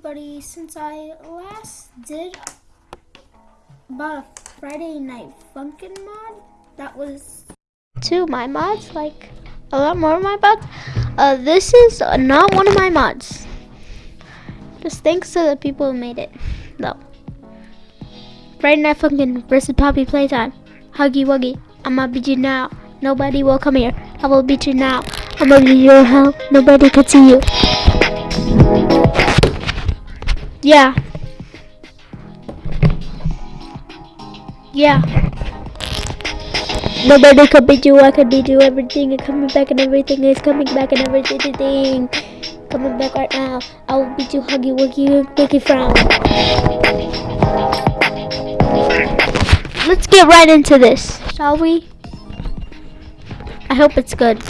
everybody. Since I last did about a Friday Night Funkin' mod, that was two my mods, like a lot more of my mods. Uh, this is not one of my mods. Just thanks to the people who made it, though. Friday Night Funkin' versus Poppy Playtime. Huggy Wuggy, I'ma beat you now. Nobody will come here. I will beat you now. I'ma beat you hell. Nobody can see you. Yeah. Yeah. Nobody can beat you, I can beat you, everything is coming back and everything is coming back and everything coming back right now. I will beat you, huggy wuggy, wiggy frown. Let's get right into this, shall we? I hope it's good.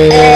Yeah.